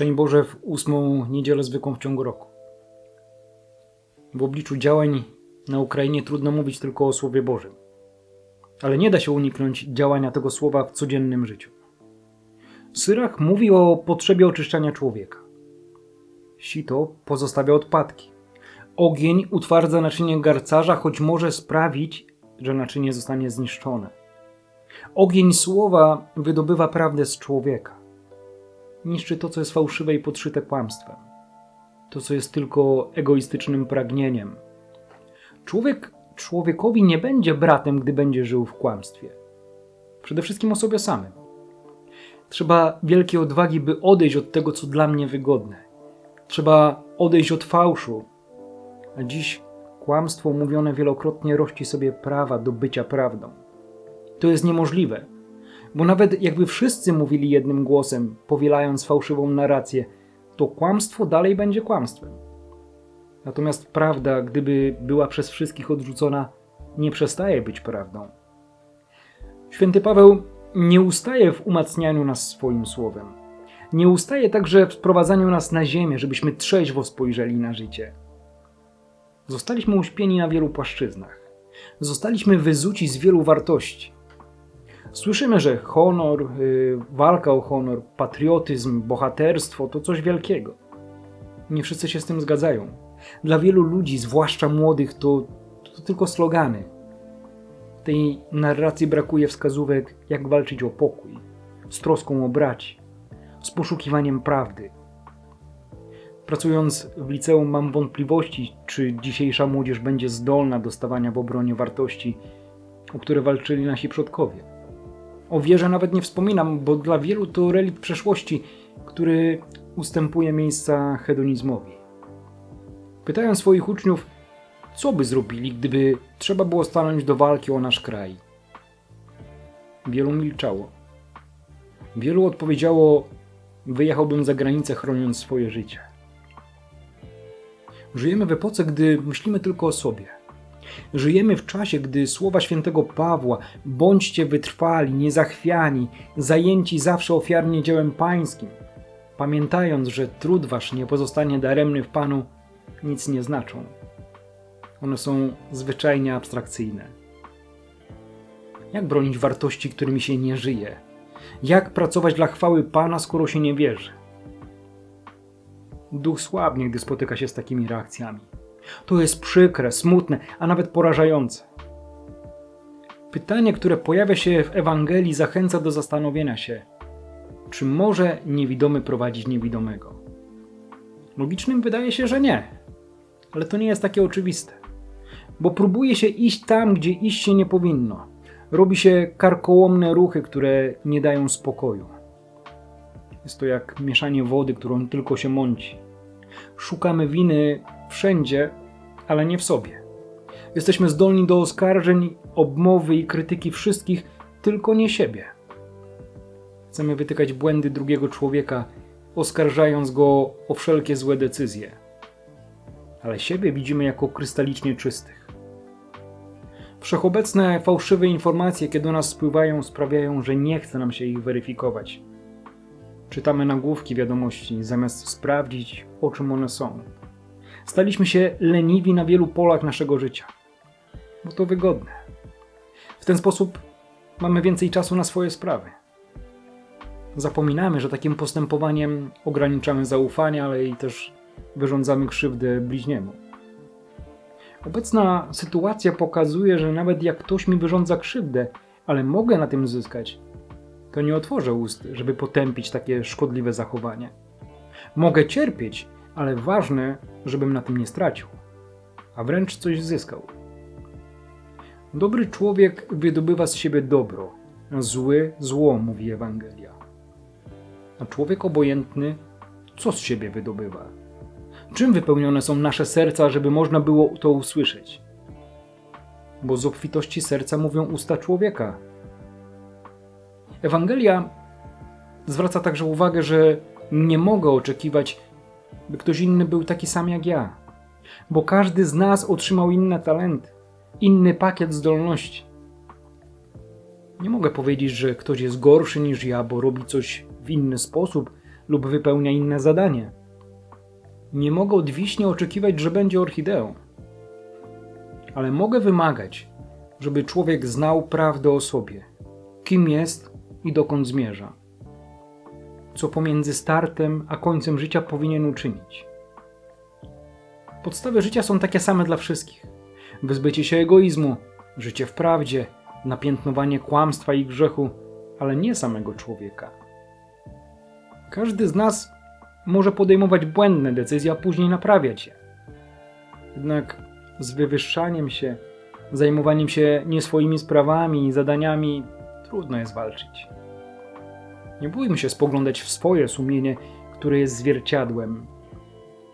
Szczęść Boże w ósmą niedzielę zwykłą w ciągu roku. W obliczu działań na Ukrainie trudno mówić tylko o Słowie Bożym. Ale nie da się uniknąć działania tego słowa w codziennym życiu. Syrach mówi o potrzebie oczyszczania człowieka. Sito pozostawia odpadki. Ogień utwardza naczynie garcarza, choć może sprawić, że naczynie zostanie zniszczone. Ogień słowa wydobywa prawdę z człowieka. Niszczy to, co jest fałszywe i podszyte kłamstwem. To, co jest tylko egoistycznym pragnieniem. Człowiek człowiekowi nie będzie bratem, gdy będzie żył w kłamstwie. Przede wszystkim o sobie samym. Trzeba wielkiej odwagi, by odejść od tego, co dla mnie wygodne. Trzeba odejść od fałszu. A dziś kłamstwo mówione wielokrotnie rości sobie prawa do bycia prawdą. To jest niemożliwe, bo nawet jakby wszyscy mówili jednym głosem, powielając fałszywą narrację, to kłamstwo dalej będzie kłamstwem. Natomiast prawda, gdyby była przez wszystkich odrzucona, nie przestaje być prawdą. Święty Paweł nie ustaje w umacnianiu nas swoim słowem. Nie ustaje także w sprowadzaniu nas na ziemię, żebyśmy trzeźwo spojrzeli na życie. Zostaliśmy uśpieni na wielu płaszczyznach. Zostaliśmy wyzuci z wielu wartości. Słyszymy, że honor, yy, walka o honor, patriotyzm, bohaterstwo to coś wielkiego. Nie wszyscy się z tym zgadzają. Dla wielu ludzi, zwłaszcza młodych, to, to tylko slogany. W tej narracji brakuje wskazówek, jak walczyć o pokój, z troską o braci, z poszukiwaniem prawdy. Pracując w liceum mam wątpliwości, czy dzisiejsza młodzież będzie zdolna do stawania w obronie wartości, o które walczyli nasi przodkowie. O wierze nawet nie wspominam, bo dla wielu to relikt przeszłości, który ustępuje miejsca hedonizmowi. Pytają swoich uczniów, co by zrobili, gdyby trzeba było stanąć do walki o nasz kraj. Wielu milczało. Wielu odpowiedziało, wyjechałbym za granicę chroniąc swoje życie. Żyjemy w epoce, gdy myślimy tylko o sobie. Żyjemy w czasie, gdy słowa świętego Pawła bądźcie wytrwali, niezachwiani, zajęci zawsze ofiarnie dziełem pańskim, pamiętając, że trud wasz nie pozostanie daremny w Panu, nic nie znaczą. One są zwyczajnie abstrakcyjne. Jak bronić wartości, którymi się nie żyje? Jak pracować dla chwały Pana, skoro się nie wierzy? Duch słabnie, gdy spotyka się z takimi reakcjami. To jest przykre, smutne, a nawet porażające. Pytanie, które pojawia się w Ewangelii, zachęca do zastanowienia się, czy może niewidomy prowadzić niewidomego. Logicznym wydaje się, że nie, ale to nie jest takie oczywiste, bo próbuje się iść tam, gdzie iść się nie powinno. Robi się karkołomne ruchy, które nie dają spokoju. Jest to jak mieszanie wody, którą tylko się mąci. Szukamy winy wszędzie, ale nie w sobie. Jesteśmy zdolni do oskarżeń, obmowy i krytyki wszystkich, tylko nie siebie. Chcemy wytykać błędy drugiego człowieka, oskarżając go o wszelkie złe decyzje. Ale siebie widzimy jako krystalicznie czystych. Wszechobecne fałszywe informacje, kiedy do nas spływają, sprawiają, że nie chce nam się ich weryfikować. Czytamy nagłówki wiadomości, zamiast sprawdzić, o czym one są. Staliśmy się leniwi na wielu polach naszego życia, bo to wygodne. W ten sposób mamy więcej czasu na swoje sprawy. Zapominamy, że takim postępowaniem ograniczamy zaufanie, ale i też wyrządzamy krzywdę bliźniemu. Obecna sytuacja pokazuje, że nawet jak ktoś mi wyrządza krzywdę, ale mogę na tym zyskać, to nie otworzę ust, żeby potępić takie szkodliwe zachowanie. Mogę cierpieć, ale ważne, żebym na tym nie stracił, a wręcz coś zyskał. Dobry człowiek wydobywa z siebie dobro, zły zło, mówi Ewangelia. A człowiek obojętny co z siebie wydobywa? Czym wypełnione są nasze serca, żeby można było to usłyszeć? Bo z obfitości serca mówią usta człowieka. Ewangelia zwraca także uwagę, że nie mogę oczekiwać, by ktoś inny był taki sam jak ja, bo każdy z nas otrzymał inne talenty, inny pakiet zdolności. Nie mogę powiedzieć, że ktoś jest gorszy niż ja, bo robi coś w inny sposób lub wypełnia inne zadanie. Nie mogę od wiśnie oczekiwać, że będzie orchideą. Ale mogę wymagać, żeby człowiek znał prawdę o sobie, kim jest i dokąd zmierza. Co pomiędzy startem a końcem życia powinien uczynić. Podstawy życia są takie same dla wszystkich: wyzbycie się egoizmu, życie w prawdzie, napiętnowanie kłamstwa i grzechu, ale nie samego człowieka. Każdy z nas może podejmować błędne decyzje, a później naprawiać je. Jednak z wywyższaniem się, zajmowaniem się nie swoimi sprawami i zadaniami trudno jest walczyć. Nie bójmy się spoglądać w swoje sumienie, które jest zwierciadłem.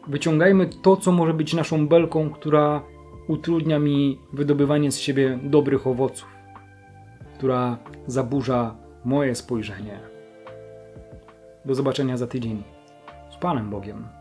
Wyciągajmy to, co może być naszą belką, która utrudnia mi wydobywanie z siebie dobrych owoców, która zaburza moje spojrzenie. Do zobaczenia za tydzień. Z Panem Bogiem.